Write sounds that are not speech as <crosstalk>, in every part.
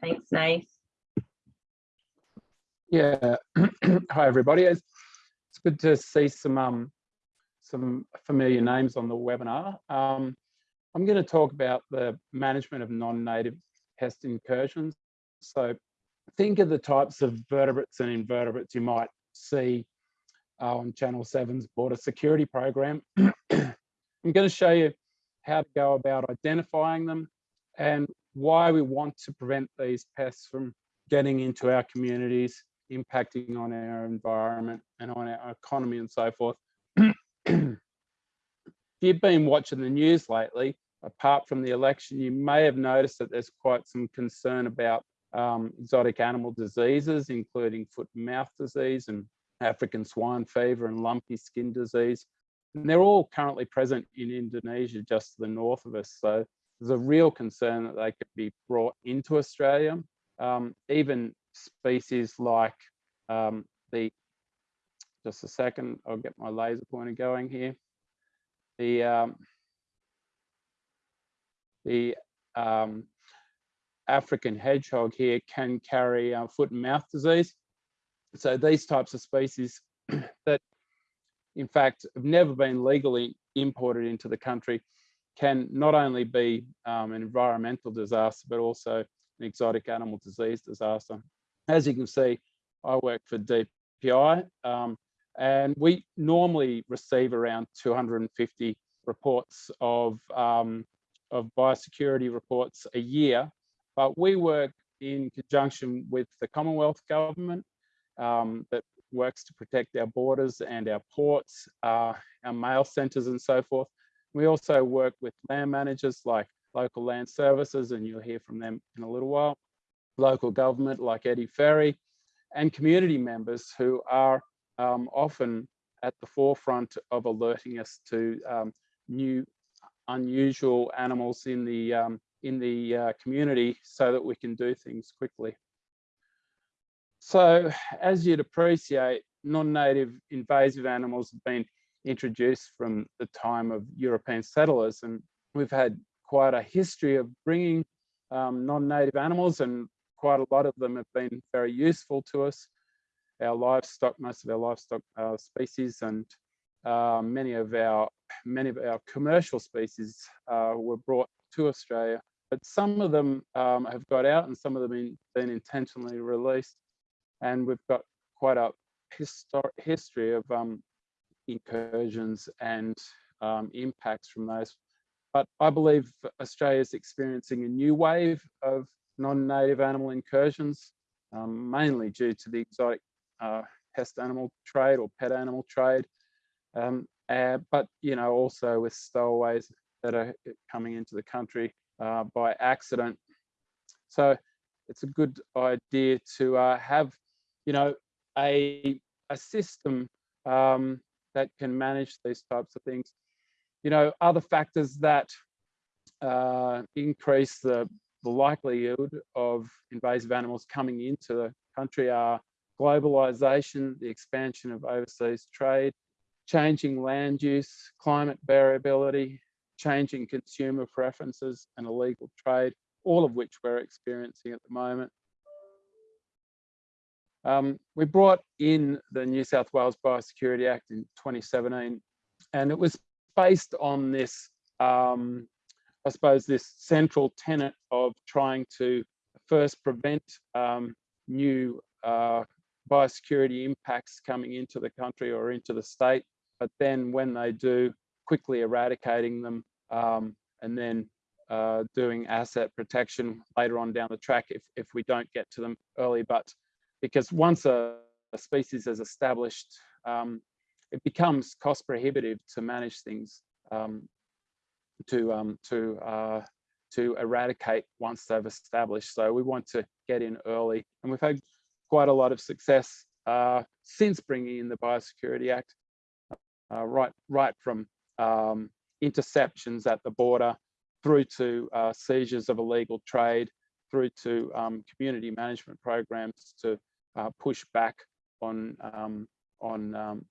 Thanks, Nath. Yeah, <clears throat> hi everybody. It's, it's good to see some um, some familiar names on the webinar. Um, I'm going to talk about the management of non-native pest incursions. So think of the types of vertebrates and invertebrates you might see on Channel 7's border security program. <clears throat> I'm going to show you how to go about identifying them and why we want to prevent these pests from getting into our communities, impacting on our environment and on our economy and so forth. if you've been watching the news lately, apart from the election, you may have noticed that there's quite some concern about um, exotic animal diseases, including foot and mouth disease and African swine fever and lumpy skin disease. And they're all currently present in Indonesia, just to the north of us. So there's a real concern that they could be brought into Australia. Um, even species like um, the, just a second, I'll get my laser pointer going here. The, um, the um, African hedgehog here can carry uh, foot and mouth disease. So these types of species <clears throat> that in fact have never been legally imported into the country can not only be um, an environmental disaster, but also an exotic animal disease disaster. As you can see, I work for DPI um, and we normally receive around 250 reports of, um, of biosecurity reports a year, but we work in conjunction with the Commonwealth government um, that works to protect our borders and our ports, uh, our mail centres and so forth. We also work with land managers like local land services, and you'll hear from them in a little while, local government like Eddie Ferry, and community members who are um, often at the forefront of alerting us to um, new unusual animals in the um, in the uh, community so that we can do things quickly. So as you'd appreciate, non-native invasive animals have been introduced from the time of European settlers. And we've had quite a history of bringing um, non-native animals and quite a lot of them have been very useful to us. Our livestock, most of our livestock uh, species and uh, many of our many of our commercial species uh, were brought to Australia, but some of them um, have got out and some of them been, been intentionally released. And we've got quite a history of um, incursions and um, impacts from those. But I believe Australia is experiencing a new wave of non-native animal incursions, um, mainly due to the exotic uh, pest animal trade or pet animal trade. Um, uh, but, you know, also with stowaways that are coming into the country uh, by accident. So it's a good idea to uh, have, you know, a, a system um, that can manage these types of things. You know, other factors that uh, increase the, the likelihood of invasive animals coming into the country are globalization, the expansion of overseas trade, changing land use, climate variability, changing consumer preferences and illegal trade, all of which we're experiencing at the moment. Um, we brought in the New South Wales Biosecurity Act in 2017, and it was based on this, um, I suppose, this central tenet of trying to first prevent um, new uh, biosecurity impacts coming into the country or into the state, but then when they do, quickly eradicating them um, and then uh, doing asset protection later on down the track if, if we don't get to them early. But because once a, a species is established, um, it becomes cost prohibitive to manage things um, to um, to uh, to eradicate once they've established. So we want to get in early, and we've had quite a lot of success uh, since bringing in the Biosecurity Act, uh, right right from um, interceptions at the border through to uh, seizures of illegal trade, through to um, community management programs to uh, push back on um, on um,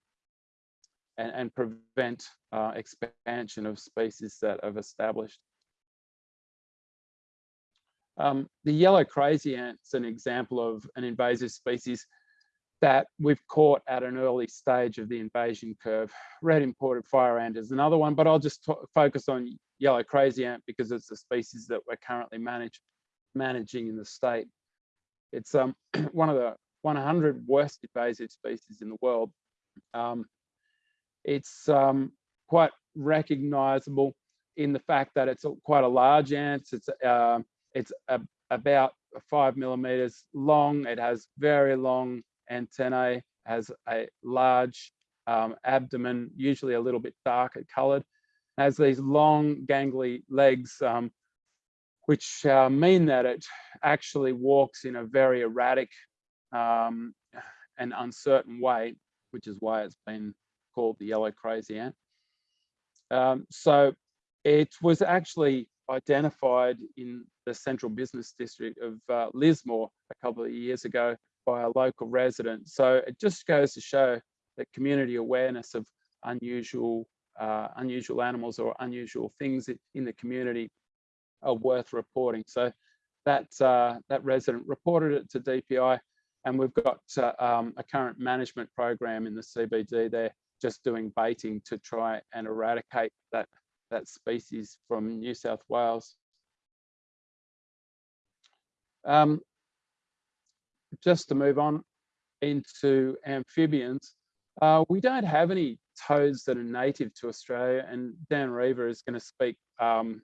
and, and, prevent uh, expansion of species that have established. Um, the yellow crazy ant's an example of an invasive species that we've caught at an early stage of the invasion curve. Red imported fire ant is another one, but I'll just focus on yellow crazy ant because it's a species that we're currently manage, managing in the state. It's um, <clears throat> one of the 100 worst invasive species in the world. Um, it's um, quite recognizable in the fact that it's quite a large ant. It's, uh, it's a, about five millimeters long. It has very long antennae, has a large um, abdomen, usually a little bit darker colored, has these long gangly legs, um, which uh, mean that it actually walks in a very erratic um, and uncertain way, which is why it's been called the yellow crazy ant. Um, so it was actually identified in the central business district of uh, Lismore a couple of years ago by a local resident. So it just goes to show that community awareness of unusual uh, unusual animals or unusual things in the community are worth reporting. So that uh, that resident reported it to DPI, and we've got uh, um, a current management program in the CBD there, just doing baiting to try and eradicate that that species from New South Wales. Um, just to move on into amphibians, uh, we don't have any toads that are native to Australia, and Dan Reeve is going to speak um,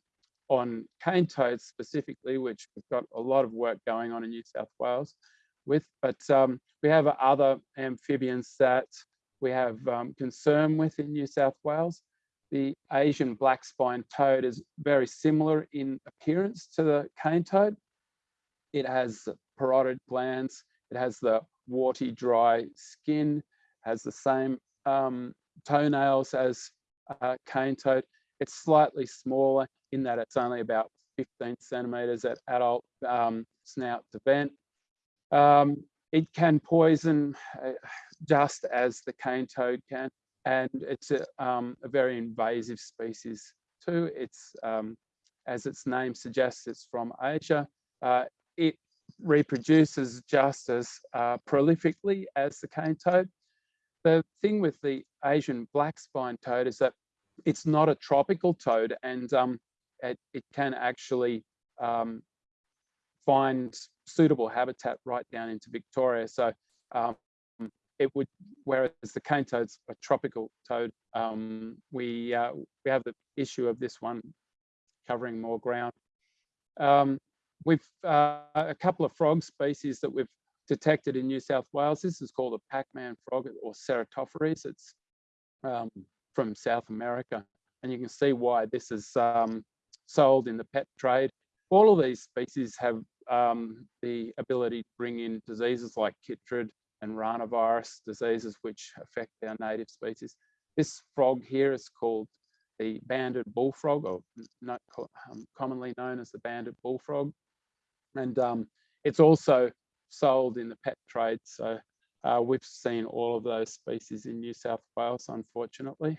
on cane toads specifically, which we've got a lot of work going on in New South Wales with, but um, we have other amphibians that we have um, concern with in New South Wales. The Asian black spine toad is very similar in appearance to the cane toad. It has parotid glands, it has the warty, dry skin, has the same um, toenails as uh, cane toad. It's slightly smaller in that it's only about 15 centimeters at adult um, snout to vent. Um, it can poison uh, just as the cane toad can, and it's a, um, a very invasive species too. It's, um, as its name suggests, it's from Asia. Uh, it reproduces just as uh, prolifically as the cane toad. The thing with the Asian black spine toad is that it's not a tropical toad and um, it, it, can actually um, find suitable habitat right down into Victoria. So um, it would, whereas the cane toad's a tropical toad, um, we, uh, we have the issue of this one covering more ground. Um, we've uh, a couple of frog species that we've detected in New South Wales. This is called a Pac-Man frog or Ceratophrys. It's um, from South America. And you can see why this is um, sold in the pet trade. All of these species have um, the ability to bring in diseases like chytrid and ranavirus diseases, which affect our native species. This frog here is called the banded bullfrog, or not, um, commonly known as the banded bullfrog. And um, it's also sold in the pet trade. So uh, we've seen all of those species in New South Wales, unfortunately.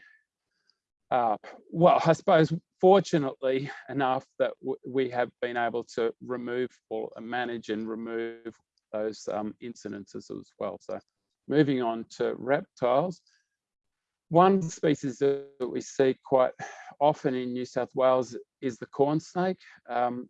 Uh, well, I suppose fortunately enough that we have been able to remove or manage and remove those um, incidences as well. So moving on to reptiles. One species that we see quite often in New South Wales is the corn snake. Um,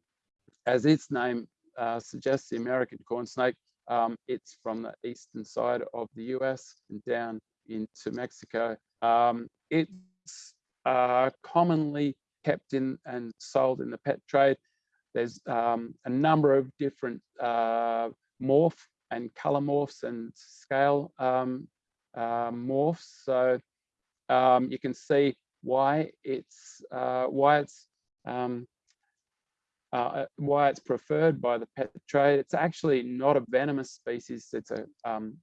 as its name uh, suggests, the American corn snake, um, it's from the eastern side of the US and down into Mexico. Um, it's uh, commonly kept in and sold in the pet trade. There's um, a number of different uh, morph and color morphs and scale um, uh, morphs. So um, you can see why it's uh, why it's um, uh, why it's preferred by the pet trade. It's actually not a venomous species. It's a um,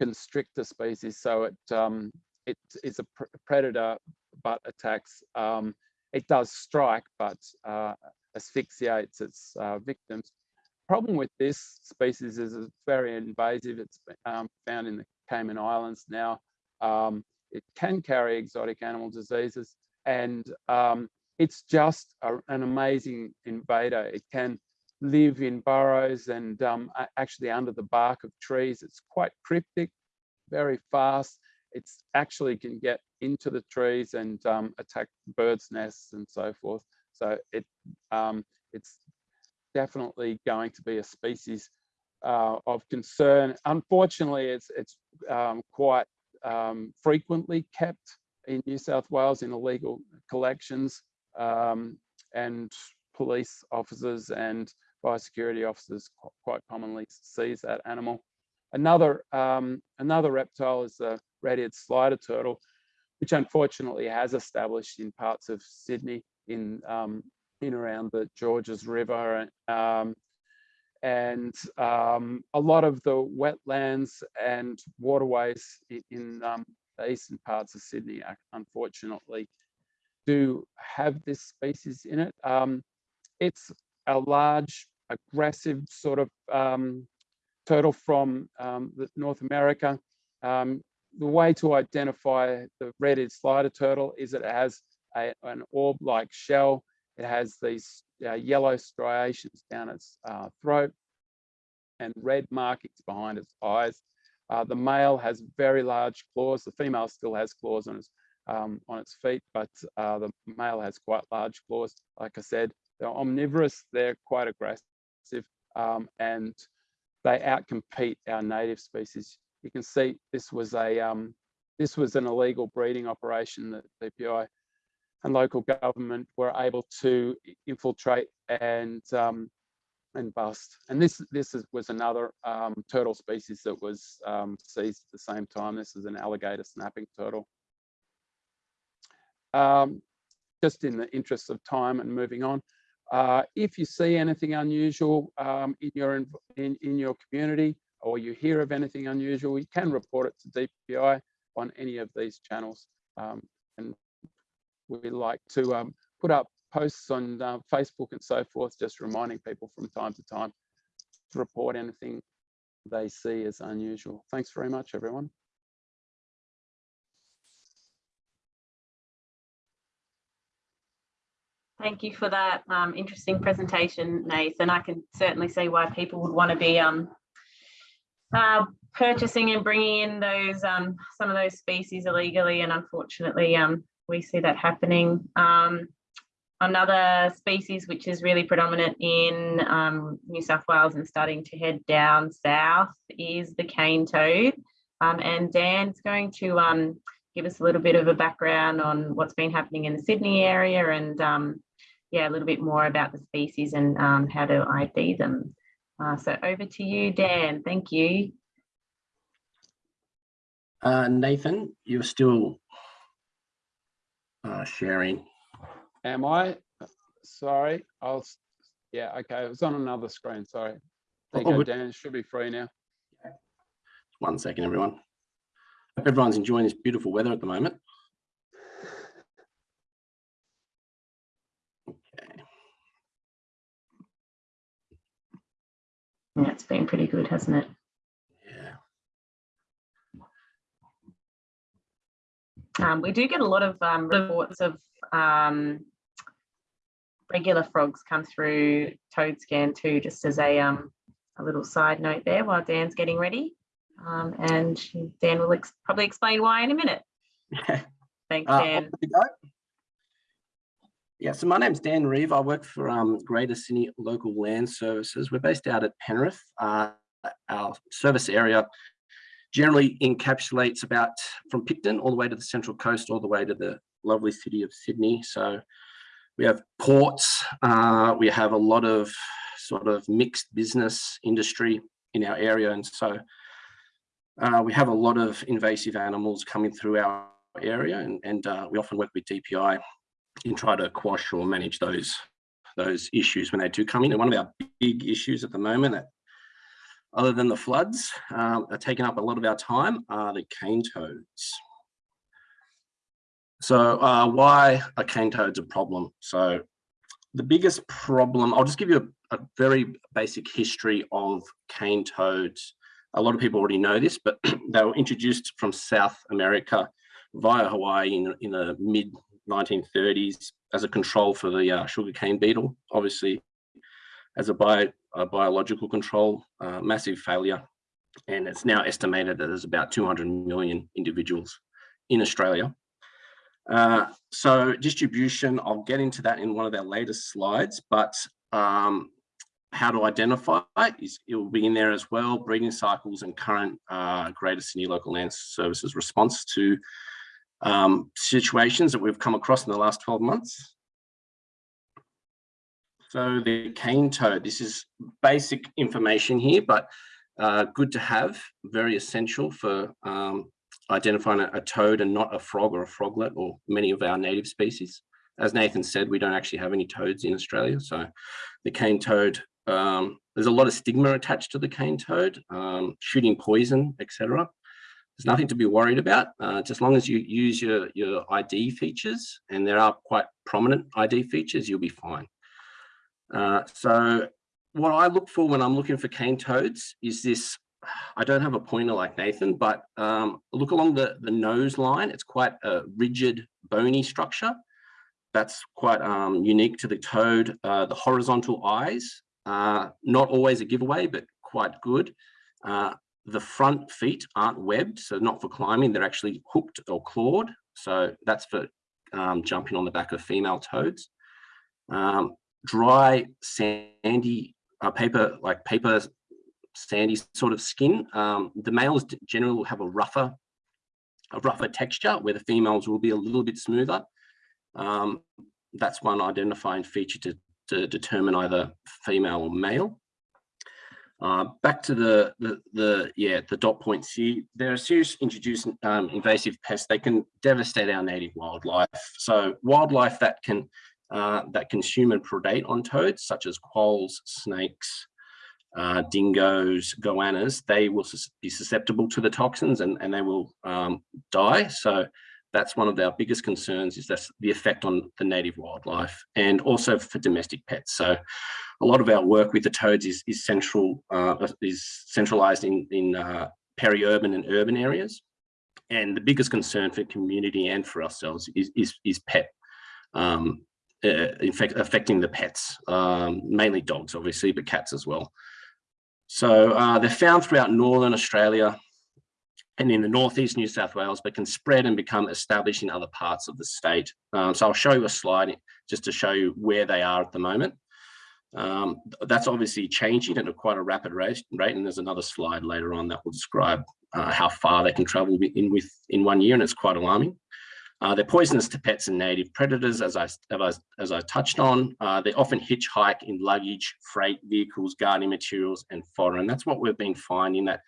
constrictor species. So it um, it is a pr predator, but attacks. Um, it does strike, but uh, asphyxiates its uh, victims. Problem with this species is it's very invasive. It's um, found in the Cayman Islands now. Um, it can carry exotic animal diseases, and um, it's just a, an amazing invader. It can live in burrows and um, actually under the bark of trees. It's quite cryptic, very fast. It's actually can get into the trees and um, attack birds' nests and so forth. So it um, it's definitely going to be a species uh, of concern. Unfortunately, it's it's um, quite um, frequently kept in New South Wales in illegal collections um, and police officers and biosecurity officers quite commonly seize that animal. Another, um, another reptile is the red-eared slider turtle, which unfortunately has established in parts of Sydney in, um, in around the Georges River. Um, and um, a lot of the wetlands and waterways in, in um, the eastern parts of Sydney, unfortunately, do have this species in it. Um, it's a large, aggressive sort of um, turtle from um, North America. The way to identify the red-eared slider turtle is that it has a, an orb-like shell. It has these uh, yellow striations down its uh, throat and red markings behind its eyes. Uh, the male has very large claws. The female still has claws on its um, on its feet, but uh, the male has quite large claws. Like I said, they're omnivorous. They're quite aggressive, um, and they outcompete our native species. You can see this was a um, this was an illegal breeding operation that DPI and local government were able to infiltrate and um, and bust. And this this is, was another um, turtle species that was um, seized at the same time. This is an alligator snapping turtle. Um, just in the interest of time and moving on, uh, if you see anything unusual um, in your in, in your community or you hear of anything unusual, you can report it to DPI on any of these channels. Um, and we like to um, put up posts on uh, Facebook and so forth, just reminding people from time to time to report anything they see as unusual. Thanks very much, everyone. Thank you for that um, interesting presentation, Nathan. I can certainly see why people would want to be um, uh, purchasing and bringing in those um, some of those species illegally, and unfortunately, um, we see that happening. Um, another species which is really predominant in um, New South Wales and starting to head down south is the cane toad. and Dan's going to give us a little bit of a background on what's been happening in the Sydney area and um, yeah, a little bit more about the species and um, how to ID them. Uh, so over to you, Dan. Thank you. Uh, Nathan, you're still uh, sharing. Am I? Sorry, I'll. Yeah, okay. It was on another screen. Sorry. There you oh, go, Dan. It should be free now. One second, everyone. Hope everyone's enjoying this beautiful weather at the moment. Yeah, it's been pretty good, hasn't it? Yeah. Um, we do get a lot of um, reports of um, regular frogs come through toad scan too, just as a, um, a little side note there while Dan's getting ready. Um, and Dan will ex probably explain why in a minute. <laughs> Thanks, uh, Dan. Yeah, so my name's Dan Reeve. I work for um, Greater Sydney Local Land Services. We're based out at Penrith. Uh, our service area generally encapsulates about from Picton all the way to the Central Coast, all the way to the lovely city of Sydney. So we have ports, uh, we have a lot of sort of mixed business industry in our area. And so uh, we have a lot of invasive animals coming through our area and, and uh, we often work with DPI and try to quash or manage those those issues when they do come in. And one of our big issues at the moment, that, other than the floods, uh, are taking up a lot of our time, are the cane toads. So uh, why are cane toads a problem? So the biggest problem, I'll just give you a, a, very basic history of cane toads. A lot of people already know this, but <clears throat> they were introduced from South America via Hawaii in, in the mid 1930s as a control for the uh, sugarcane beetle. Obviously, as a, bio, a biological control, uh, massive failure. And it's now estimated that there's about 200 million individuals in Australia. Uh, so distribution, I'll get into that in one of our latest slides, but um, how to identify is it will be in there as well, breeding cycles and current uh, Greater Sydney Local Land Services response to um, situations that we've come across in the last 12 months. So the cane toad, this is basic information here, but uh, good to have, very essential for um, identifying a, a, toad and not a frog or a froglet or many of our native species. As Nathan said, we don't actually have any toads in Australia. So the cane toad, um, there's a lot of stigma attached to the cane toad, um, shooting poison, etc. There's nothing to be worried about, uh, just as long as you use your, your ID features, and there are quite prominent ID features, you'll be fine. Uh, so what I look for when I'm looking for cane toads is this, <sighs> I don't have a pointer like Nathan, but um, look along the, the nose line. It's quite a rigid, bony structure. That's quite um, unique to the toad. Uh, the horizontal eyes, uh, not always a giveaway, but quite good. Uh, the front feet aren't webbed, so not for climbing, they're actually hooked or clawed. So that's for um, jumping on the back of female toads. Um, dry, sandy, uh, paper, like paper, sandy sort of skin. Um, the males generally will have a rougher, a rougher texture where the females will be a little bit smoother. Um, that's one identifying feature to, to determine either female or male. Uh, back to the, the, the, yeah, the dot points here. They're a serious introduced um, invasive pest. They can devastate our native wildlife. So wildlife that can uh, that consume and predate on toads, such as quolls, snakes, uh, dingoes, goannas, they will be susceptible to the toxins and, and they will um, die. So that's one of our biggest concerns is that's the effect on the native wildlife and also for domestic pets. So a lot of our work with the toads is, is central uh, is centralized in, in uh, peri-urban and urban areas. And the biggest concern for community and for ourselves is, is, is pet um, uh, in fact, affecting the pets, um, mainly dogs, obviously, but cats as well. So uh, they're found throughout Northern Australia and in the Northeast New South Wales, but can spread and become established in other parts of the state. Um, so I'll show you a slide just to show you where they are at the moment. Um, that's obviously changing at a quite a rapid rate, rate, and there's another slide later on that will describe uh, how far they can travel in with in one year, and it's quite alarming. Uh, they're poisonous to pets and native predators, as I, as I, touched on. Uh, they often hitchhike in luggage, freight vehicles, gardening materials, and fodder. And that's what we've been finding that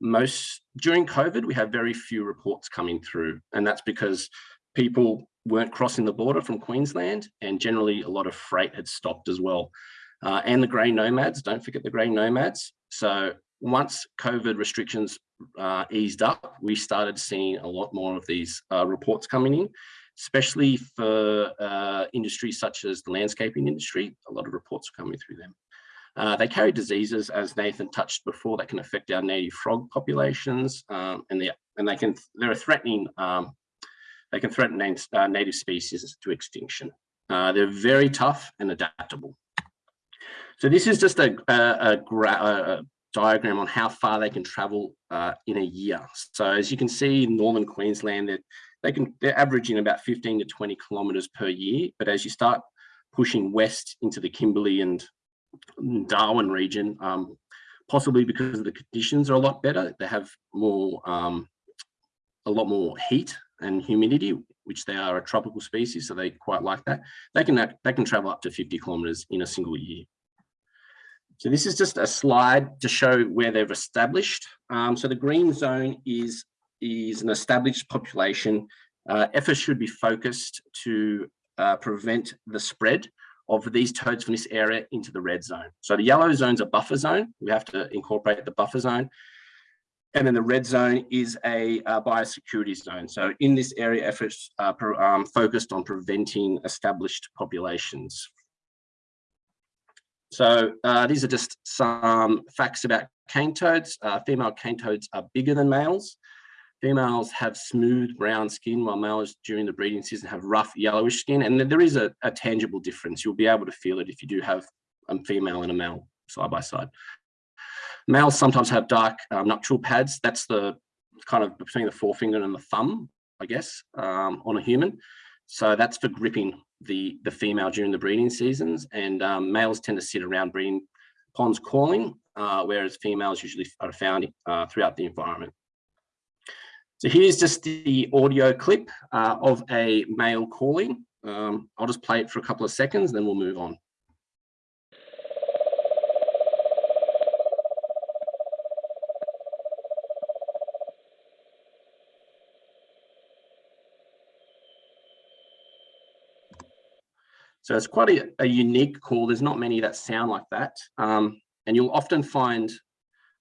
most, during COVID, we have very few reports coming through. And that's because people weren't crossing the border from Queensland and generally a lot of freight had stopped as well. Uh, and the grey nomads, don't forget the grey nomads. So once COVID restrictions uh, eased up, we started seeing a lot more of these uh, reports coming in, especially for uh, industries such as the landscaping industry. A lot of reports coming through them. Uh, they carry diseases, as Nathan touched before, that can affect our native frog populations, um, and they and they can they're threatening um, they can threaten uh, native species to extinction. Uh, they're very tough and adaptable. So this is just a, a, a, a diagram on how far they can travel uh, in a year. So as you can see in Northern Queensland, that they can they're averaging about 15 to 20 kilometers per year. But as you start pushing west into the Kimberley and Darwin region, um, possibly because the conditions are a lot better, they have more um, a lot more heat and humidity, which they are a tropical species, so they quite like that. They can they can travel up to 50 kilometers in a single year. So this is just a slide to show where they've established. Um, so the green zone is, is an established population. Uh, efforts should be focused to uh, prevent the spread of these toads from this area into the red zone. So the yellow zone is a buffer zone. We have to incorporate the buffer zone. And then the red zone is a uh, biosecurity zone. So in this area, efforts are um, focused on preventing established populations so uh, these are just some facts about cane toads. Uh, female cane toads are bigger than males. Females have smooth brown skin while males during the breeding season have rough yellowish skin. And there is a, a tangible difference. You'll be able to feel it if you do have a female and a male side by side. Males sometimes have dark um, nuptial pads. That's the kind of between the forefinger and the thumb, I guess, um, on a human. So that's for gripping the, the female during the breeding seasons. And um, males tend to sit around breeding ponds calling, uh, whereas females usually are found uh, throughout the environment. So here's just the audio clip uh, of a male calling. Um, I'll just play it for a couple of seconds, then we'll move on. So it's quite a, a, unique call. There's not many that sound like that. Um, and you'll often find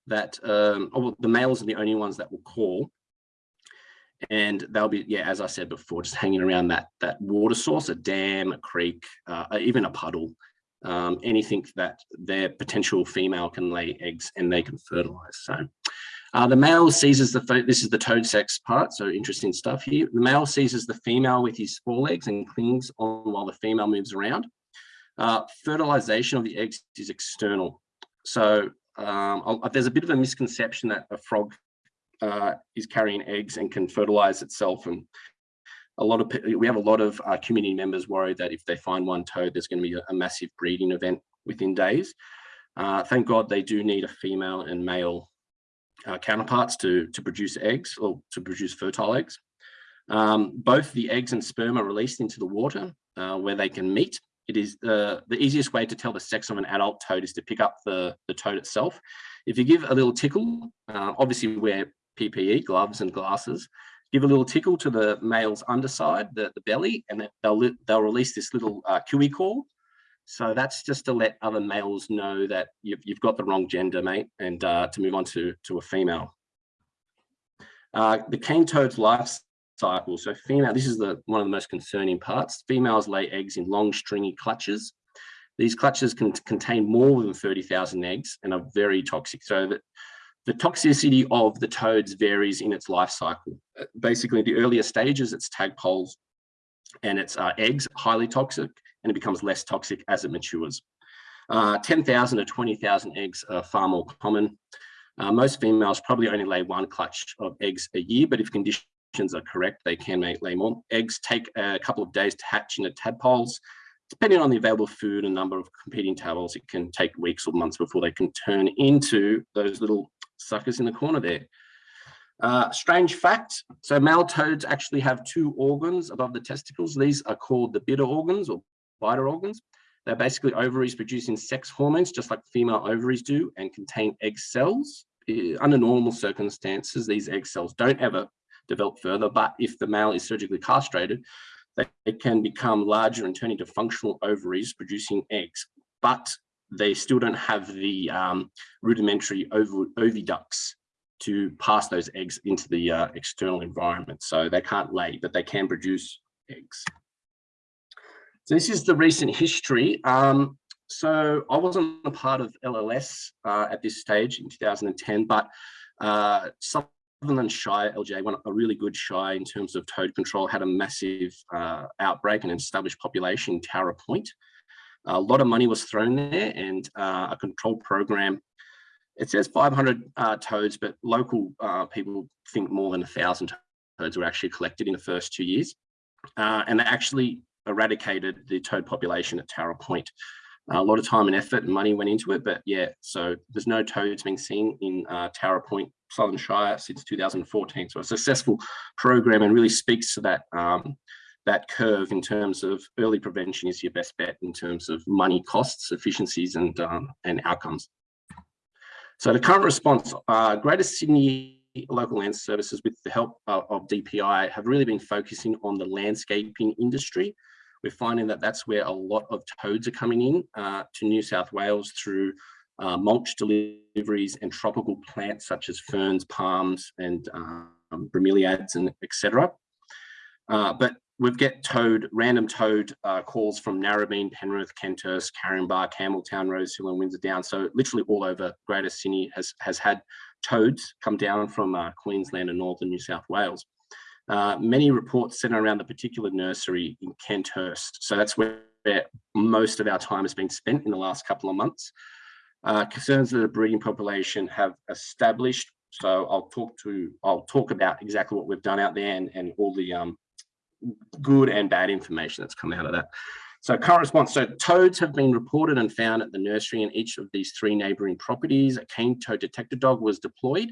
that um, oh, the males are the only ones that will call. And they'll be, yeah, as I said before, just hanging around that, that water source, a dam, a creek, uh, even a puddle, um, anything that their potential female can lay eggs and they can fertilize. So uh, the male seizes the, this is the toad sex part, so interesting stuff here. The male seizes the female with his forelegs and clings on while the female moves around. Uh, fertilization of the eggs is external. So um, there's a bit of a misconception that a frog uh, is carrying eggs and can fertilize itself. And a lot of we have a lot of uh, community members worried that if they find one toad, there's going to be a, a massive breeding event within days. Uh, thank God they do need a female and male uh, counterparts to, to produce eggs or to produce fertile eggs. Um, both the eggs and sperm are released into the water uh, where they can meet. It is the, the easiest way to tell the sex of an adult toad is to pick up the, the toad itself. If you give a little tickle, uh, obviously wear PPE, gloves and glasses, give a little tickle to the male's underside, the, the belly, and they'll, they'll release this little uh, call so that's just to let other males know that you've, you've got the wrong gender, mate, and uh, to move on to, to a female. Uh, the cane toad's life cycle. So female, this is the one of the most concerning parts. Females lay eggs in long stringy clutches. These clutches can contain more than 30,000 eggs and are very toxic. So that the toxicity of the toads varies in its life cycle. Uh, basically, the earlier stages, it's tadpoles and its uh, eggs, highly toxic and it becomes less toxic as it matures. Uh, 10,000 to 20,000 eggs are far more common. Uh, most females probably only lay one clutch of eggs a year, but if conditions are correct, they can lay more. Eggs take a couple of days to hatch into tadpoles. Depending on the available food and number of competing tadpoles, it can take weeks or months before they can turn into those little suckers in the corner there. Uh, strange fact, so male toads actually have two organs above the testicles. These are called the Bidder organs or vital organs. They're basically ovaries producing sex hormones, just like female ovaries do, and contain egg cells. Under normal circumstances, these egg cells don't ever develop further, but if the male is surgically castrated, they can become larger and turn into functional ovaries producing eggs, but they still don't have the um, rudimentary oviducts to pass those eggs into the uh, external environment. So they can't lay, but they can produce eggs. So this is the recent history. Um, so I wasn't a part of LLS uh, at this stage in 2010, but uh, Sutherland Shire, LJ, a really good shire in terms of toad control, had a massive uh, outbreak and established population in Towra Point. A lot of money was thrown there and uh, a control program. It says 500 uh, toads, but local uh, people think more than a thousand toads were actually collected in the first two years. and they actually eradicated the toad population at Towra Point. Uh, a lot of time and effort and money went into it, but yeah, so there's no toads being seen in uh, Towra Point, Sutherland Shire since 2014. So a successful program and really speaks to that um, that curve in terms of early prevention is your best bet in terms of money costs, efficiencies and, um, and outcomes. So the current response, uh, Greater Sydney local land services with the help of, of DPI have really been focusing on the landscaping industry we're finding that that's where a lot of toads are coming in uh, to New South Wales through uh, mulch deliveries and tropical plants such as ferns, palms, and um, bromeliads, and etc. Uh, but we get toad, random toad uh, calls from Narrabeen, Penrith, Kenthurst, Caringbah, Campbelltown, Rosehill, and Windsor Down. So literally all over Greater Sydney has has had toads come down from uh, Queensland and northern New South Wales. Uh, many reports center around the particular nursery in Kenthurst. So that's where where most of our time has been spent in the last couple of months. Uh, concerns that the breeding population have established. So I'll talk to, I'll talk about exactly what we've done out there and, and all the um, good and bad information that's come out of that. So current response, so toads have been reported and found at the nursery in each of these three neighbouring properties. A cane toad detector dog was deployed.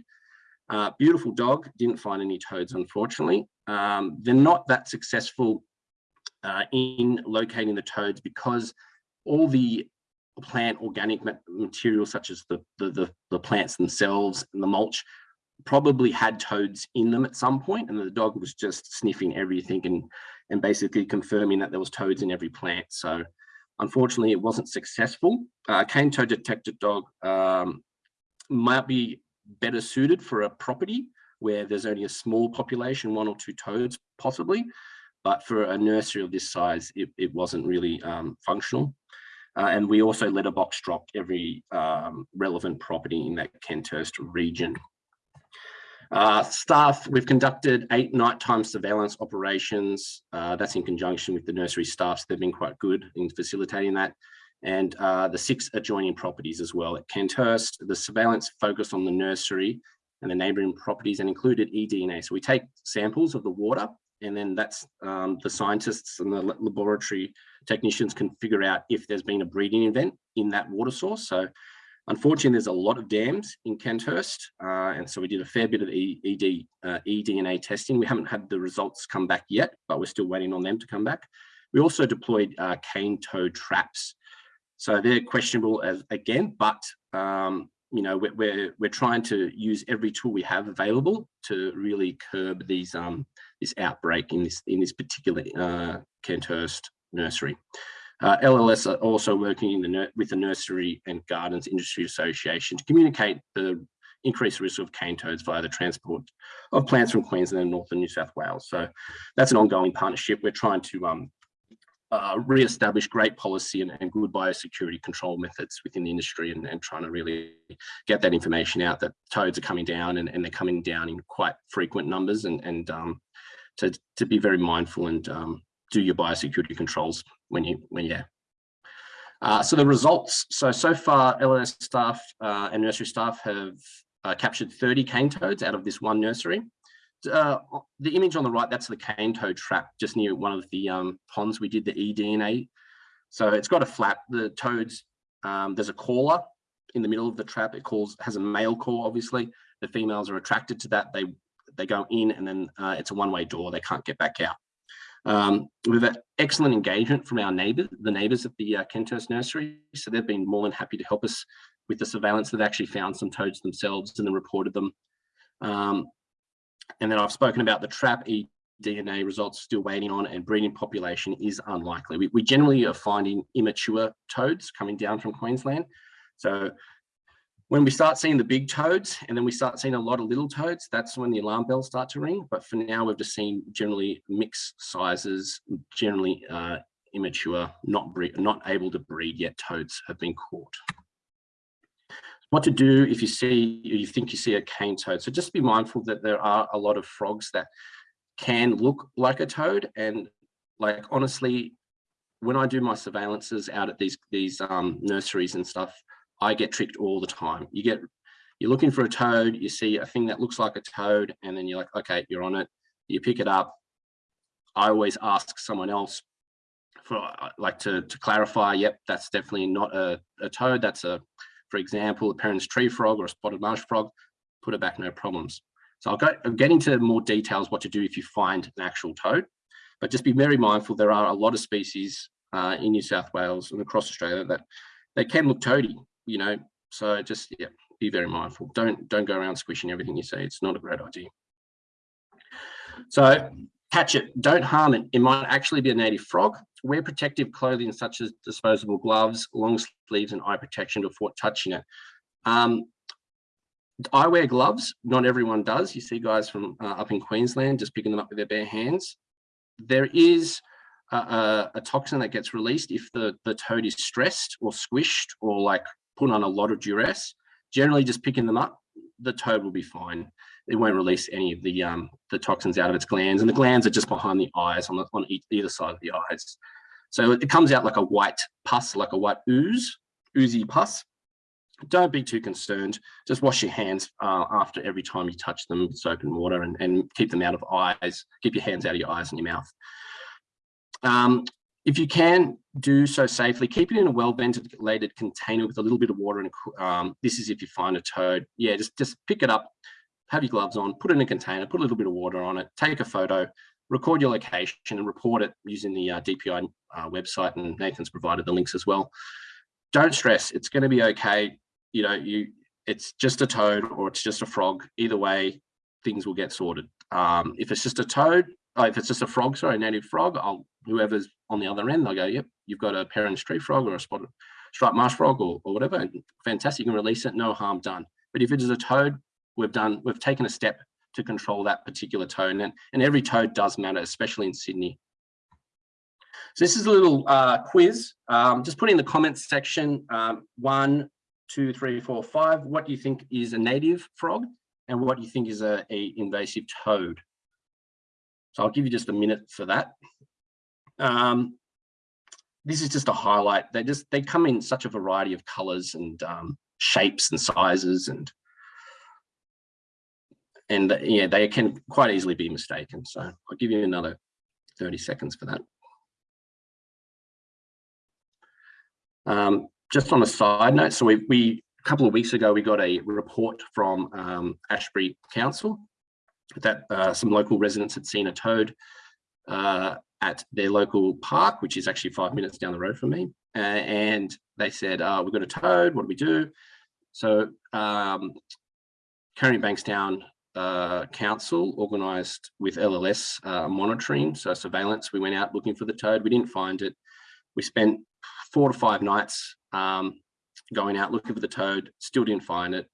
Uh, beautiful dog, didn't find any toads, unfortunately. Um, they're not that successful uh, in locating the toads because all the plant organic material such as the, the, the, the, plants themselves and the mulch probably had toads in them at some point and the dog was just sniffing everything and, and basically confirming that there was toads in every plant. So unfortunately it wasn't successful. Uh, cane toad detector dog um, might be better suited for a property where there's only a small population, one or two toads possibly, but for a nursery of this size, it, it wasn't really um, functional. Uh, and we also letterbox dropped every um, relevant property in that Kenthurst region. Uh, staff, we've conducted eight nighttime surveillance operations. Uh, that's in conjunction with the nursery staff. So they've been quite good in facilitating that. And uh, the six adjoining properties as well at Kenthurst. The surveillance focused on the nursery and the neighbouring properties and included eDNA. So we take samples of the water and then that's um, the scientists and the laboratory technicians can figure out if there's been a breeding event in that water source. So unfortunately, there's a lot of dams in Kenthurst. Uh, and so we did a fair bit of ED, uh, eDNA testing. We haven't had the results come back yet, but we're still waiting on them to come back. We also deployed uh, cane toad traps. So they're questionable as again, but um, you know, we're, we're, we're trying to use every tool we have available to really curb these um, this outbreak in this in this particular uh, Kenthurst nursery. Uh, LLS are also working in the with the Nursery and Gardens Industry Association to communicate the increased risk of cane toads via the transport of plants from Queensland and northern New South Wales. So that's an ongoing partnership. We're trying to um, uh, re-establish great policy and, and, good biosecurity control methods within the industry and, and, trying to really get that information out that toads are coming down and, and they're coming down in quite frequent numbers and, and um, to, to be very mindful and um, do your biosecurity controls when you when you're uh, so the results, so, so far LLS staff uh, and nursery staff have uh, captured 30 cane toads out of this one nursery uh, the image on the right, that's the cane toad trap just near one of the um, ponds we did the eDNA. So it's got a flap, the toads, um, there's a caller in the middle of the trap. It calls, has a male call, obviously. The females are attracted to that. They they go in and then uh, it's a one-way door. They can't get back out. Um, we've had excellent engagement from our neighbours, the neighbours at the uh, Kenthurst Nursery. So they've been more than happy to help us with the surveillance. They've actually found some toads themselves and then reported them. Um, and then I've spoken about the trap e DNA results still waiting on and breeding population is unlikely. We, we, generally are finding immature toads coming down from Queensland. So when we start seeing the big toads and then we start seeing a lot of little toads, that's when the alarm bells start to ring. But for now, we've just seen generally mixed sizes, generally uh, immature, not, not able to breed yet toads have been caught. What to do if you see you think you see a cane toad? So just be mindful that there are a lot of frogs that can look like a toad. And like honestly when i do my surveillances out at these these um, nurseries and stuff i get tricked all the time you get you're looking for a toad you see a thing that looks like a toad and then you're like okay you're on it you pick it up i always ask someone else for uh, like to to clarify yep that's definitely not a, a toad that's a for example, a Peron's tree frog or a spotted marsh frog, put it back, no problems. So I'll, go, I'll get into more details what to do if you find an actual toad, but just be very mindful. There are a lot of species uh, in New South Wales and across Australia that they can look toady, you know, so just yeah, be very mindful. Don't don't go around squishing everything you see. It's not a great idea. So catch it, don't harm it. It might actually be a native frog. Wear protective clothing such as disposable gloves, long sleeves and eye protection before touching it. Um, I wear gloves, not everyone does. You see guys from uh, up in Queensland just picking them up with their bare hands. There is a, a, a toxin that gets released if the, the toad is stressed or squished or like put on a lot of duress. Generally just picking them up, the toad will be fine it won't release any of the um, the toxins out of its glands, and the glands are just behind the eyes on the on each, either side of the eyes. So it comes out like a white pus, like a white ooze, oozy pus. Don't be too concerned. Just wash your hands uh, after every time you touch them with soap and water and, and keep them out of eyes. Keep your hands out of your eyes and your mouth. Um, if you can do so safely, keep it in a well-ventilated container with a little bit of water. And um, this is if you find a toad. Yeah, just, just pick it up, have your gloves on, put it in a container, put a little bit of water on it, take a photo, record your location and report it using the uh, DPI uh, website. And Nathan's provided the links as well. Don't stress, it's going to be okay. You know, you it's just a toad or it's just a frog. Either way, things will get sorted. Um, if it's just a toad, oh, if it's just a frog, sorry, native frog, I'll whoever's on the other end, they'll go, yep, you've got a Peron's tree frog or a spotted striped marsh frog or, or whatever. Fantastic, you can release it, no harm done. But if it is a toad, we've done, we've taken a step to control that particular toad. And, and every toad does matter, especially in Sydney. So this is a little uh, quiz. Um, just put in the comments section, um, one, two, three, four, five. What do you think is a native frog? And what do you think is a, a invasive toad? So I'll give you just a minute for that. Um, this is just a highlight. They just they come in such a variety of colors and um, shapes and sizes and and uh, yeah, they can quite easily be mistaken. So I'll give you another 30 seconds for that. Um, just on a side note, so we, we a couple of weeks ago, we got a report from um, Ashbury Council that uh, some local residents had seen a toad uh, at their local park, which is actually five minutes down the road from me. Uh, and they said, uh, we've got a toad, what do we do? So um, Canterbury Bankstown uh, Council organised with LLS uh, monitoring, so surveillance. We went out looking for the toad, we didn't find it. We spent four to five nights um, going out looking for the toad, still didn't find it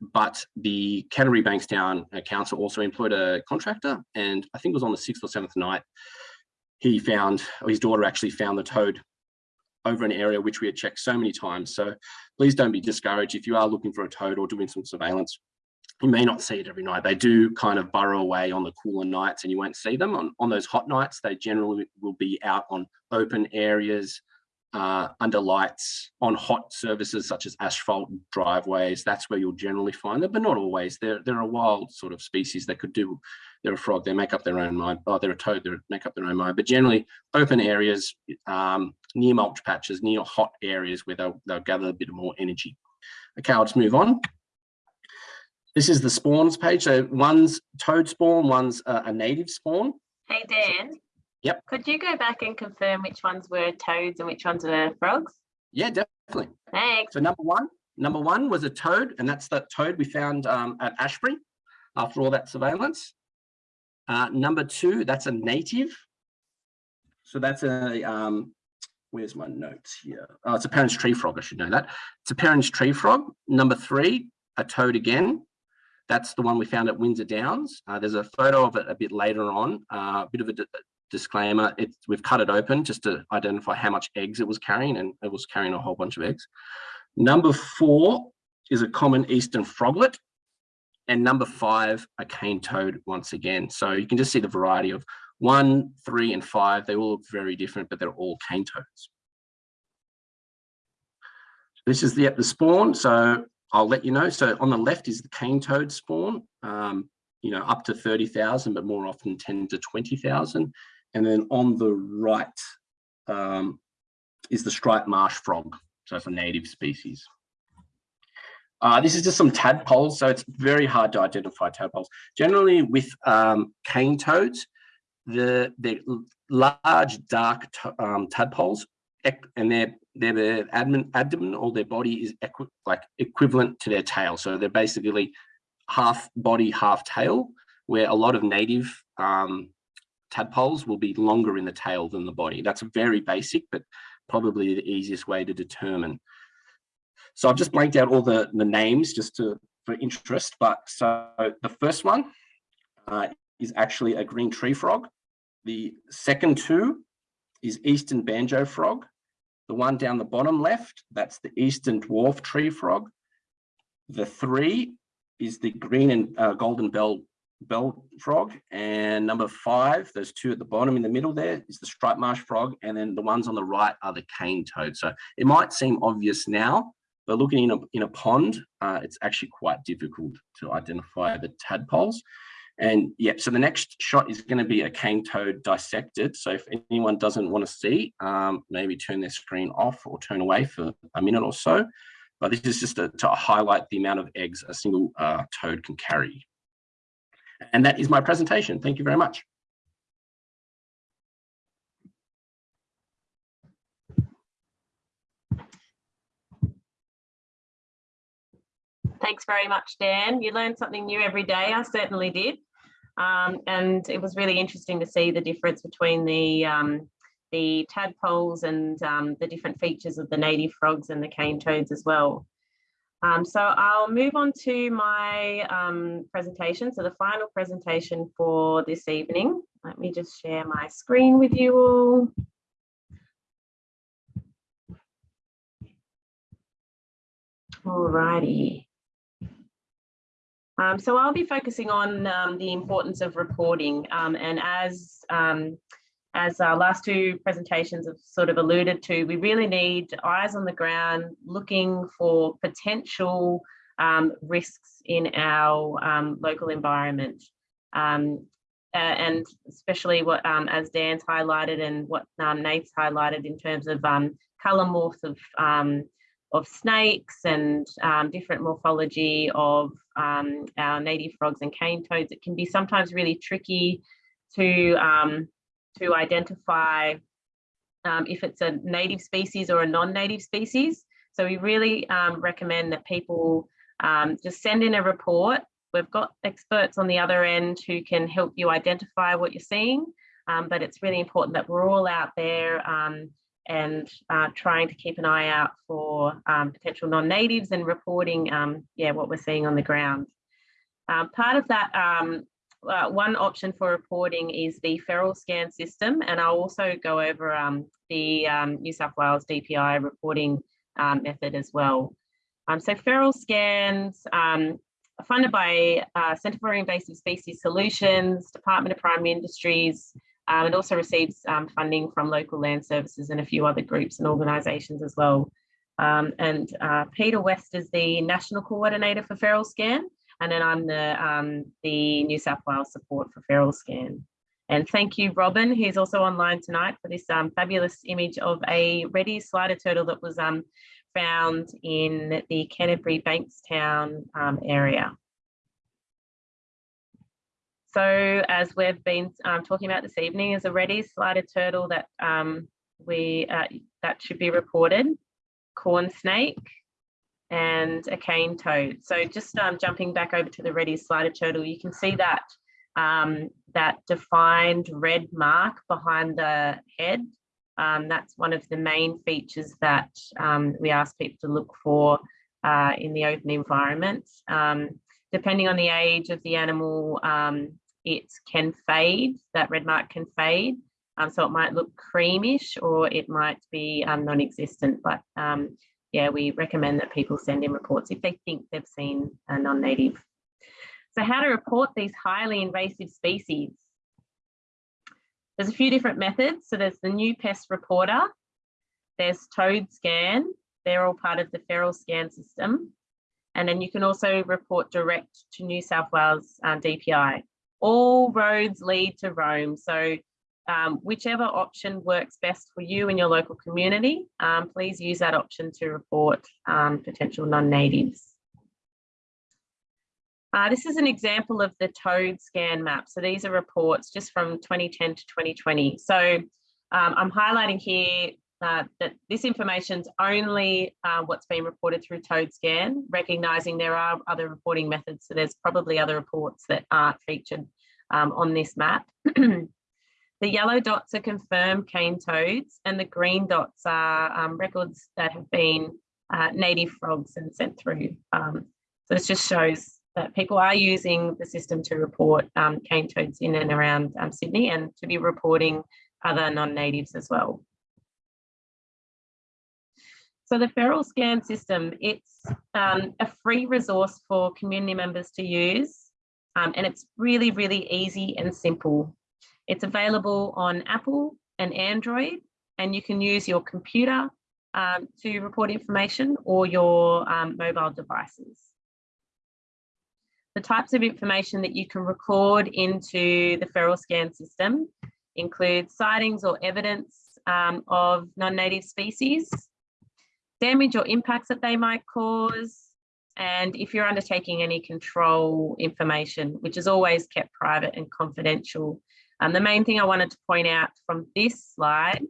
but the Canterbury Bankstown Council also employed a contractor and I think it was on the sixth or seventh night, he found, or his daughter actually found the toad over an area which we had checked so many times. So please don't be discouraged if you are looking for a toad or doing some surveillance. You may not see it every night. They do kind of burrow away on the cooler nights and you won't see them. On, on those hot nights, they generally will be out on open areas, uh, under lights on hot surfaces such as asphalt driveways. That's where you'll generally find them, but not always. They're, they're a wild sort of species that could do, they're a frog, they make up their own mind. Oh, they're a toad, they make up their own mind. But generally open areas, um, near mulch patches, near hot areas where they'll, they'll gather a bit more energy. Okay, just move on. This is the spawns page. So one's toad spawn, one's uh, a native spawn. Hey, Dan. Yep. Could you go back and confirm which ones were toads and which ones were frogs? Yeah, definitely. Thanks. So number one, number one was a toad, and that's that toad we found um, at Ashbury after all that surveillance. Uh, number two, that's a native. So that's a, um, where's my notes here? Oh, it's a Peron's tree frog, I should know that. It's a Peron's tree frog. Number three, a toad again. That's the one we found at Windsor Downs. Uh, there's a photo of it a bit later on, uh, a bit of a disclaimer, we've cut it open just to identify how much eggs it was carrying and it was carrying a whole bunch of eggs. Number four is a common eastern froglet and number five, a cane toad once again. So you can just see the variety of one, three, and five. They all look very different, but they're all cane toads. This is the, the spawn. So I'll let you know. So on the left is the cane toad spawn, um, you know, up to 30,000, but more often 10 to 20,000. And then on the right um, is the striped marsh frog. So it's a native species. Uh, this is just some tadpoles, so it's very hard to identify tadpoles. Generally with um, cane toads, the, the large dark um, tadpoles and their their abdomen, abdomen or their body is equi like equivalent to their tail. So they're basically half body, half tail, where a lot of native um, tadpoles will be longer in the tail than the body. That's very basic, but probably the easiest way to determine. So I've just blanked out all the, the names just to for interest, but so the first one uh, is actually a green tree frog. The second two is eastern banjo frog. The one down the bottom left, that's the eastern dwarf tree frog. The three is the green and uh, golden bell bell frog. And number five, there's two at the bottom in the middle there is the striped marsh frog. And then the ones on the right are the cane toad. So it might seem obvious now, but looking in a, in a pond, uh, it's actually quite difficult to identify the tadpoles. And yeah, so the next shot is going to be a cane toad dissected. So if anyone doesn't want to see, um, maybe turn their screen off or turn away for a minute or so. But this is just a, to highlight the amount of eggs a single uh, toad can carry. And that is my presentation. Thank you very much. Thanks very much, Dan. You learn something new every day. I certainly did. Um, and it was really interesting to see the difference between the um, the tadpoles and um, the different features of the native frogs and the cane toads as well. Um, so I'll move on to my um, presentation. So the final presentation for this evening. Let me just share my screen with you all. Alrighty. Um, so I'll be focusing on um, the importance of reporting um, and as um, as our last two presentations have sort of alluded to, we really need eyes on the ground looking for potential um, risks in our um, local environment. Uh, and especially what, as Dan's highlighted and what Nate's highlighted in terms of colour morphs of of snakes and um, different morphology of um, our native frogs and cane toads. It can be sometimes really tricky to, um, to identify um, if it's a native species or a non-native species. So we really um, recommend that people um, just send in a report. We've got experts on the other end who can help you identify what you're seeing, but it's really important that we're all out there and uh, trying to keep an eye out for um, potential non-natives and reporting um, yeah, what we're seeing on the ground. Um, part of that, um, uh, one option for reporting is the feral scan system, and I'll also go over um, the um, New South Wales DPI reporting method as well. so feral scans funded by uh, Centre for Invasive Species Solutions, Department of Primary Industries, um, it also receives um, funding from local land services and a few other groups and organisations as well. Um, and uh, Peter West is the National Coordinator for Feral Scan, and then I'm the, um, the New South Wales support for Feral Scan. And thank you, Robin, who's also online tonight for this um, fabulous image of a Reddy's slider turtle that was um, found in the Canterbury Bankstown area. So as we've been um, talking about this evening is a Reddy's slider turtle that um, we uh, that should be reported, corn snake and a cane toad. So just um, jumping back over to the Reddy's slider turtle, you can see that um, that defined red mark behind the head. Um, that's one of the main features that um, we ask people to look for uh, in the open environment depending on the age of the animal, um, it can fade, that red mark can fade. Um, so it might look creamish or it might be um, non-existent, but um, yeah, we recommend that people send in reports if they think they've seen a non-native. So how to report these highly invasive species? There's a few different methods. So there's the new pest reporter, there's toad scan, they're all part of the feral scan system. And then you can also report direct to New South Wales um, DPI. All roads lead to Rome. So um, whichever option works best for you and your local community, um, please use that option to report um, potential non-natives. Uh, this is an example of the toad scan map. So these are reports just from 2010 to 2020. So um, I'm highlighting here uh, that this information is only uh, what's been reported through Toad Scan, recognising there are other reporting methods. So there's probably other reports that aren't featured um, on this map. <clears throat> the yellow dots are confirmed cane toads and the green dots are um, records that have been uh, native frogs and sent through. Um, so this just shows that people are using the system to report um, cane toads in and around um, Sydney and to be reporting other non-natives as well. So the feral scan system, it's um, a free resource for community members to use. um, and it's really, really easy and simple. It's available on Apple and Android, and you can use your computer um, to report information or your um, mobile devices. The types of information that you can record into the feral scan system include sightings or evidence um, of non-native species, damage or impacts that they might cause, and if you're undertaking any control information, which is always kept private and confidential. Um, the main thing I wanted to point out from this slide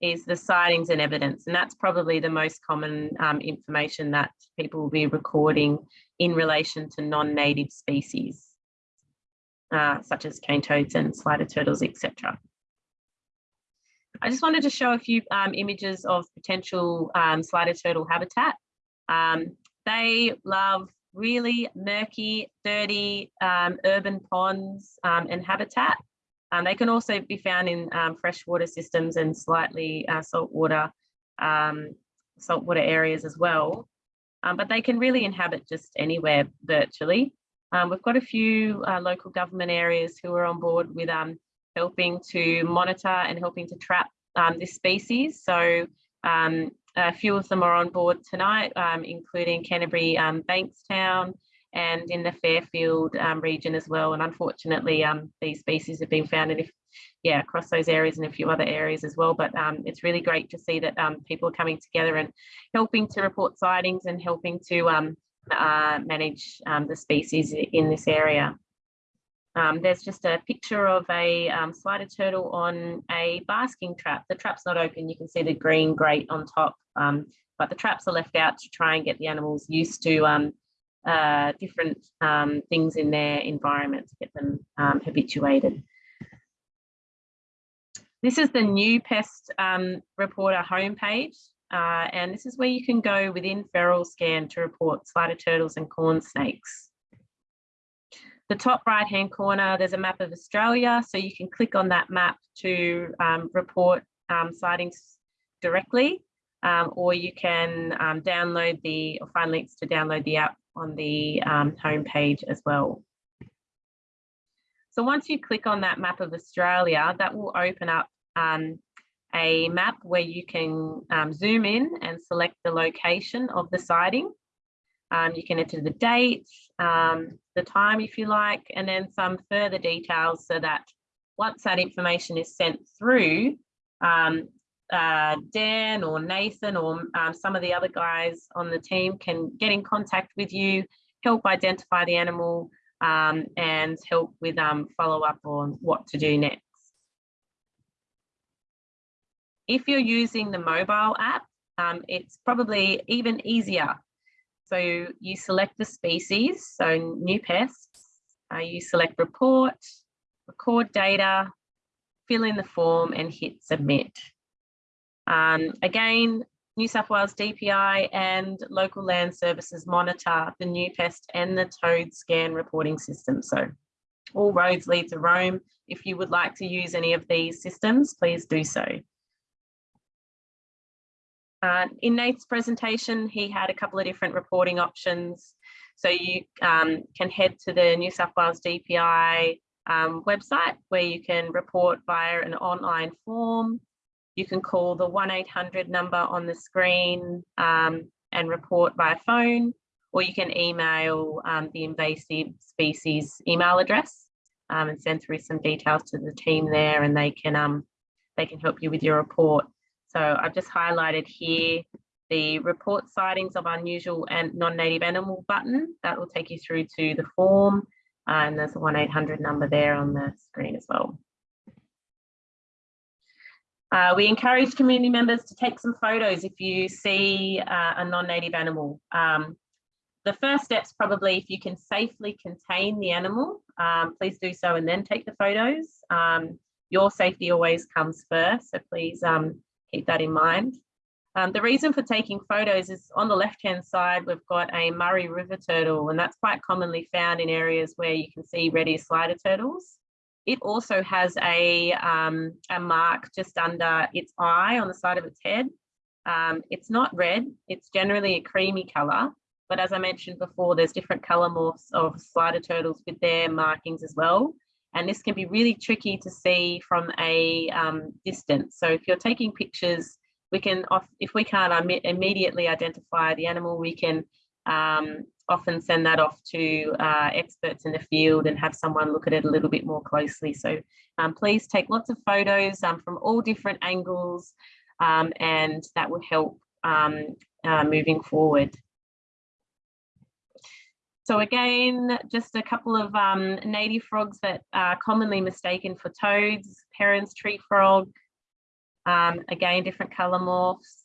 is the sightings and evidence, and that's probably the most common um, information that people will be recording in relation to non-native species, uh, such as cane toads and slider turtles, etc. I just wanted to show a few um, images of potential um, slider turtle habitat. Um, they love really murky, dirty um, urban ponds um, and habitat. Um, they can also be found in um, freshwater systems and slightly uh, saltwater um, saltwater areas as well. Um, but they can really inhabit just anywhere virtually. we've got a few uh, local government areas who are on board with helping to monitor and helping to trap this species. So um, a few of them are on board tonight, um, including Canterbury um, Bankstown and in the Fairfield um, region as well. And unfortunately, um, these species have been found in, yeah, across those areas and a few other areas as well. But um, it's really great to see that um, people are coming together and helping to report sightings and helping to uh, manage the species in this area. Um, there's just a picture of a um, slider turtle on a basking trap. The trap's not open, you can see the green grate on top, um, but the traps are left out to try and get the animals used to um, uh, different um, things in their environment to get them um, habituated. This is the new pest reporter homepage. Uh, and this is where you can go within feral scan to report slider turtles and corn snakes. The top right hand corner, there's a map of Australia. So you can click on that map to um, report um, sightings directly, um, or you can um, download the, or find links to download the app on the um, homepage as well. So once you click on that map of Australia, that will open up um, a map where you can zoom in and select the location of the sighting. Um, you can enter the date, um, the time if you like, and then some further details so that once that information is sent through, um, uh, Dan or Nathan or um, some of the other guys on the team can get in contact with you, help identify the animal um, and help with um, follow up on what to do next. If you're using the mobile app, it's probably even easier so you select the species, so new pests, uh, you select report, record data, fill in the form and hit submit. Um, again, New South Wales DPI and local land services monitor the new pest and the toad scan reporting system. So all roads lead to Rome. If you would like to use any of these systems, please do so. Uh, in Nate's presentation, he had a couple of different reporting options. So you um, can head to the New South Wales DPI um, website where you can report via an online form. You can call the 1-800 number on the screen um, and report via phone, or you can email um, the invasive species email address um, and send through some details to the team there and they can, um, they can help you with your report. So I've just highlighted here the report sightings of unusual and non-native animal button. That will take you through to the form and there's a 1-800 number there on the screen as well. Uh, we encourage community members to take some photos if you see uh, a non-native animal. Um, the first step's probably if you can safely contain the animal, um, please do so and then take the photos. Um, your safety always comes first, so please um, keep that in mind. Um, the reason for taking photos is on the left-hand side, we've got a Murray River turtle, and that's quite commonly found in areas where you can see red ear slider turtles. It also has a, um, a mark just under its eye on the side of its head. Um, it's not red, it's generally a creamy color. But as I mentioned before, there's different color morphs of slider turtles with their markings as well. And this can be really tricky to see from a um, distance. So if you're taking pictures, we can, if we can't imme- immediately identify the animal, we can um, often send that off to uh, experts in the field and have someone look at it a little bit more closely. So um, please take lots of photos um, from all different angles um, and that will help um, uh, moving forward. So again, just a couple of um, native frogs that are commonly mistaken for toads, Peron's tree frog, um, again, different colour morphs.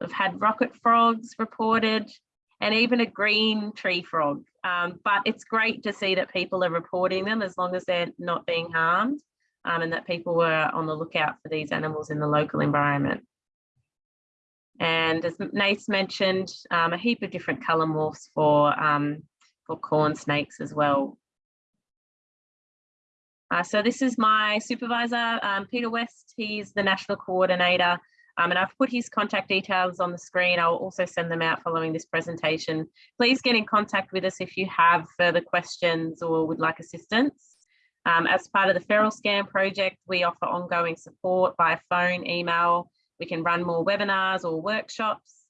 We've had rocket frogs reported and even a green tree frog. Um, but it's great to see that people are reporting them as long as they're not being harmed um, and that people were on the lookout for these animals in the local environment. And as Nath mentioned, um, a heap of different colour morphs for, um, for corn snakes as well. Uh, so this is my supervisor, um, Peter West. He's the national coordinator um, and I've put his contact details on the screen. I'll also send them out following this presentation. Please get in contact with us if you have further questions or would like assistance. Um, as part of the Feral Scan project, we offer ongoing support by phone, email. We can run more webinars or workshops.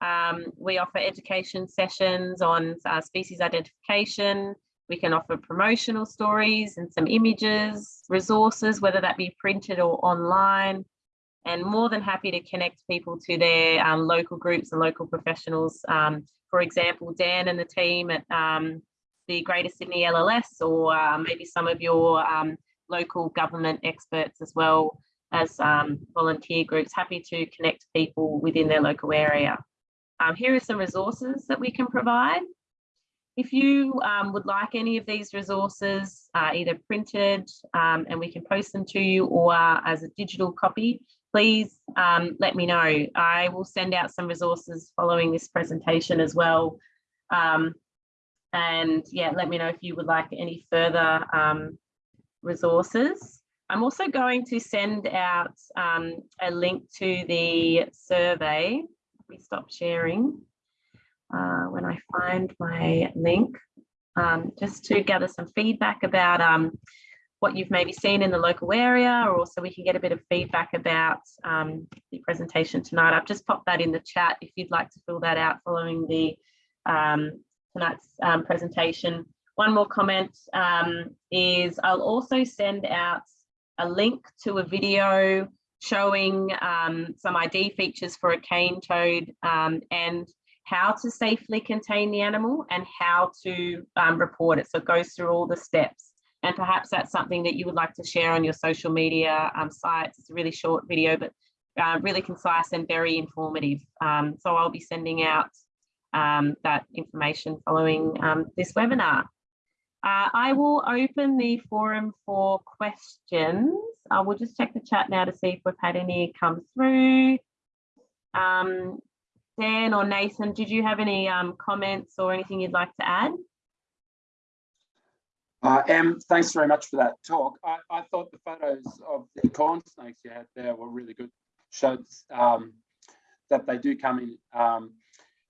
Um, we offer education sessions on uh, species identification. We can offer promotional stories and some images, resources, whether that be printed or online and more than happy to connect people to their um, local groups and local professionals. Um, for example, Dan and the team at um, the Greater Sydney LLS or uh, maybe some of your um, local government experts as well as um, volunteer groups, happy to connect people within their local area. Um, here are some resources that we can provide. If you um, would like any of these resources, uh, either printed um, and we can post them to you or uh, as a digital copy, please um, let me know. I will send out some resources following this presentation as well. Um, and yeah, let me know if you would like any further um, resources. I'm also going to send out um, a link to the survey. Me stop sharing uh, when I find my link, um, just to gather some feedback about um, what you've maybe seen in the local area, or also we can get a bit of feedback about um, the presentation tonight. I've just popped that in the chat if you'd like to fill that out following the um, tonight's um, presentation. One more comment um, is I'll also send out a link to a video showing um, some ID features for a cane toad um, and how to safely contain the animal and how to report it. So it goes through all the steps and perhaps that's something that you would like to share on your social media um, sites. It's a really short video, but uh, really concise and very informative. Um, so I'll be sending out um, that information following um, this webinar. Uh, I will open the forum for questions. I will just check the chat now to see if we've had any come through. Um, Dan or Nathan, did you have any um, comments or anything you'd like to add? Uh, Em, thanks very much for that talk. I, I, thought the photos of the corn snakes you had there were really good. Showed um, that they do come in um,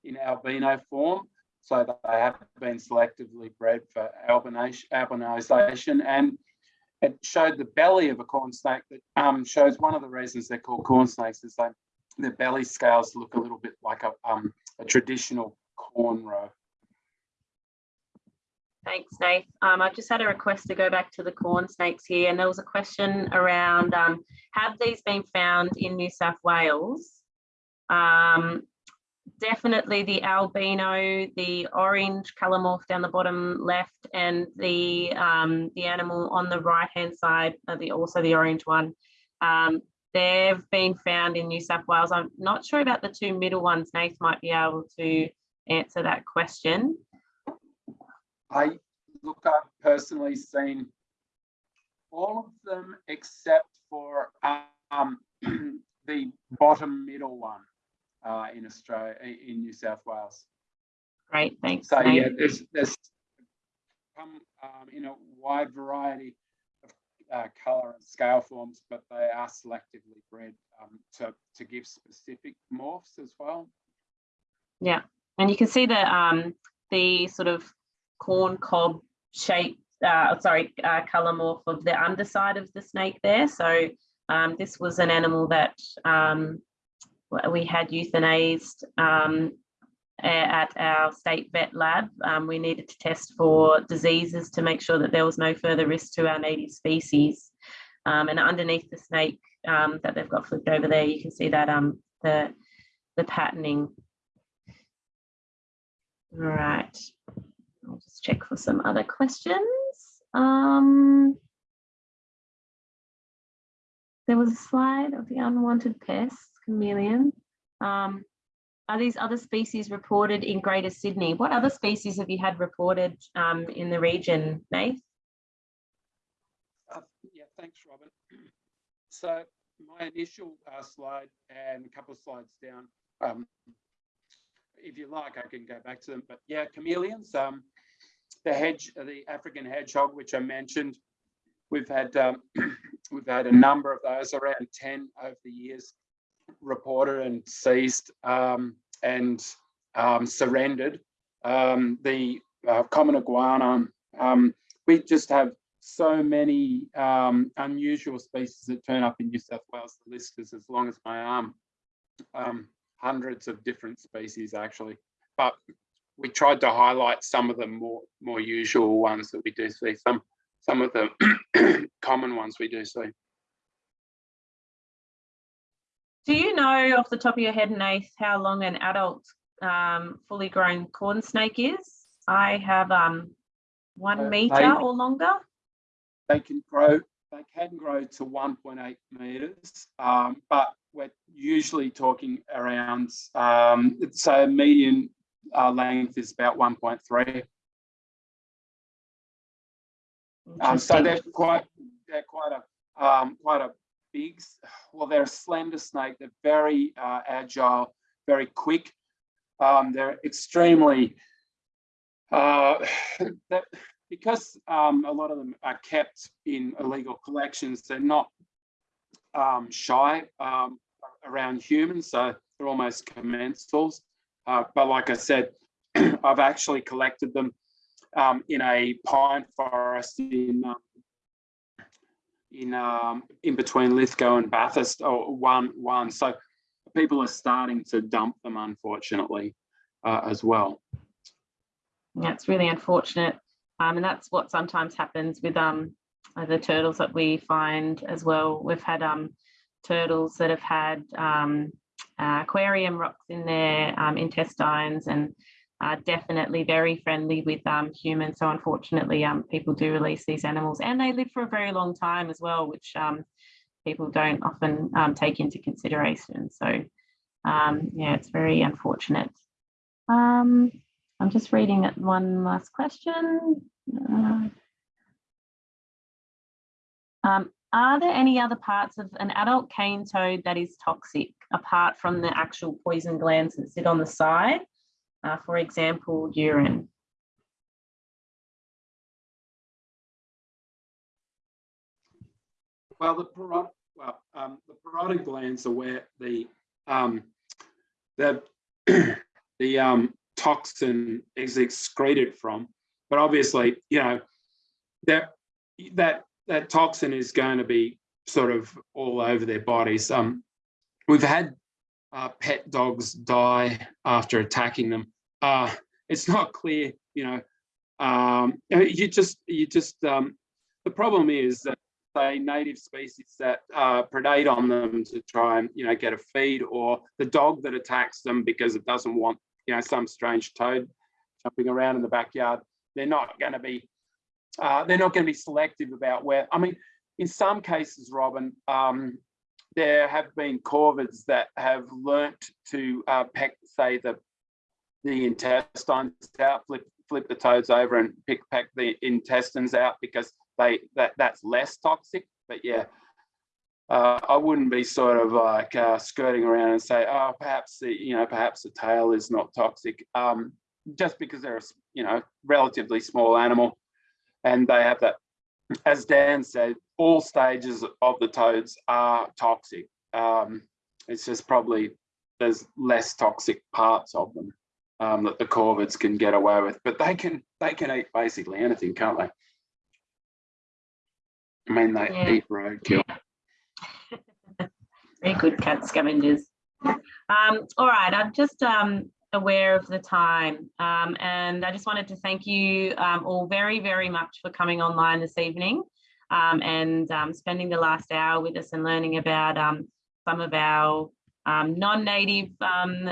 in albino form, so they have been selectively bred for albinisation, and it showed the belly of a corn snake that um, shows one of the reasons they're called corn snakes is that their belly scales look a little bit like a, um, a traditional corn row. Thanks, Nate. Um, I've just had a request to go back to the corn snakes here, and there was a question around um, have these been found in New South Wales? Um, definitely the albino, the orange colour morph down the bottom left, and the um, the animal on the right hand side, uh, the also the orange one. Um, they've been found in New South Wales. I'm not sure about the two middle ones. Nate might be able to answer that question. I look, I've personally seen all of them except for um, <clears throat> the bottom middle one uh, in Australia, in New South Wales. Great, thanks. So yeah, there's there's come um, in a wide variety of uh, color and scale forms, but they are selectively bred um, to to give specific morphs as well. Yeah, and you can see the um, the sort of corn cob shape, uh, sorry, uh, color morph of the underside of the snake there. So um, this was an animal that um, we had euthanized um, at our state vet lab. Um, we needed to test for diseases to make sure that there was no further risk to our native species. Um, and underneath the snake um, that they've got flipped over there, you can see that the, the patterning. All right, I'll just check for some other questions. Um, there was a slide of the unwanted pests, chameleon. Um, are these other species reported in Greater Sydney? What other species have you had reported um, in the region, Nath? Uh, yeah, thanks, Robin. <clears throat> So my initial uh, slide and a couple of slides down, um, if you like, I can go back to them. But yeah, chameleons, um, the hedge, the African hedgehog, which I mentioned, we've had um, <clears throat> we've had a number of those, around 10 over the years, reported and seized um, and um, surrendered. Um, the uh, common iguana, um, we just have so many unusual species that turn up in New South Wales. The list is as long as my arm. Hundreds of different species actually, but we tried to highlight some of the more more usual ones that we do see. Some some of the <clears throat> common ones we do see. Do you know off the top of your head, Nath, how long an adult um, fully grown corn snake is? I have um, one Uh, meter they- or longer. they can grow they can grow to 1.8 meters um, but we're usually talking around um, so median uh, length is about 1.3 um, so they're quite they're quite a um, quite a big well they're a slender snake. They're very uh, agile very quick. Um, they're extremely uh, <sighs> that because um, a lot of them are kept in illegal collections, they're not um, shy um, around humans, so they're almost commensals. Uh, but like I said, <clears throat> I've actually collected them um, in a pine forest in um, in um, in between Lithgow and Bathurst, or one one. So people are starting to dump them, unfortunately, uh, as well. Yeah, it's really unfortunate. Um, and that's what sometimes happens with um, the turtles that we find as well. We've had um, turtles that have had um, uh, aquarium rocks in their um, intestines and are definitely very friendly with um, humans. So unfortunately, um, people do release these animals and they live for a very long time as well, which um, people don't often take into consideration. So yeah, it's very unfortunate. I'm just reading one last question. Uh, um, are there any other parts of an adult cane toad that is toxic apart from the actual poison glands that sit on the side? Uh, for example, urine. Well, the parotid, well, um, the parotid glands are where the um, the <clears throat> the um, toxin is excreted from. But obviously, you know, that that that toxin is going to be sort of all over their bodies. Um, we've had uh, pet dogs die after attacking them. Uh, it's not clear, you know. Um, you just you just um, the problem is that say native species that uh, predate on them to try and you know get a feed or the dog that attacks them because it doesn't want you know some strange toad jumping around in the backyard they're not going to be uh, they're not going to be selective about where i mean in some cases robin um, there have been corvids that have learnt to uh, peck say the the intestines out flip flip the toads over and pick peck the intestines out because they that that's less toxic. But yeah, uh, I wouldn't be sort of like uh, skirting around and say, oh, perhaps the you know perhaps the tail is not toxic, um, just because they're a you know relatively small animal, and they have that. As Dan said, all stages of the toads are toxic. Um, it's just probably there's less toxic parts of them. um, that the corvids can get away with, but they can they can eat basically anything, can't they? I mean, they Yeah. eat roadkill. <laughs> Very good cat scavengers. Um, all right, I'm just um, aware of the time um, and I just wanted to thank you um, all very, very much for coming online this evening um, and um, spending the last hour with us and learning about um, some of our um, non-native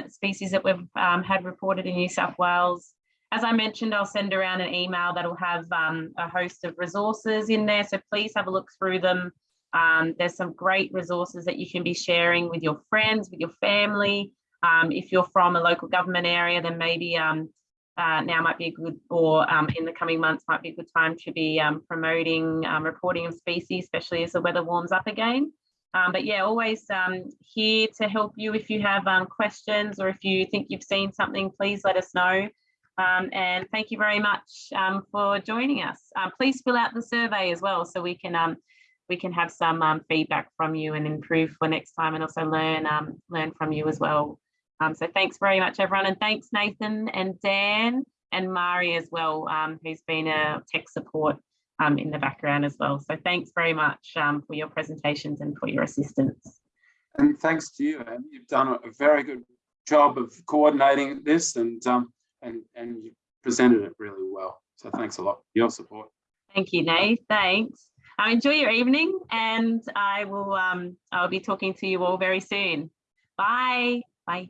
species that we've had reported in New South Wales. As I mentioned, I'll send around an email that'll have a host of resources in there, so please have a look through them. There's some great resources that you can be sharing with your friends, with your family. Um, if you're from a local government area, then maybe um, uh, now might be a good, or um, in the coming months might be a good time to be um, promoting um, reporting of species, especially as the weather warms up again. Um, but yeah, always here to help you if you have questions or if you think you've seen something, please let us know. And thank you very much for joining us. Please fill out the survey as well so we can we can have some feedback from you and improve for next time and also learn learn from you as well. Um, so thanks very much everyone and thanks Nathan and Dan and Mari as well um, who's been a tech support um, in the background as well. So thanks very much um, for your presentations and for your assistance. And thanks to you, Anne. You've done a very good job of coordinating this and um, and and you presented it really well. So thanks a lot for your support. Thank you, Nate. Thanks. Uh, enjoy your evening and I will um, I'll be talking to you all very soon. Bye. Bye.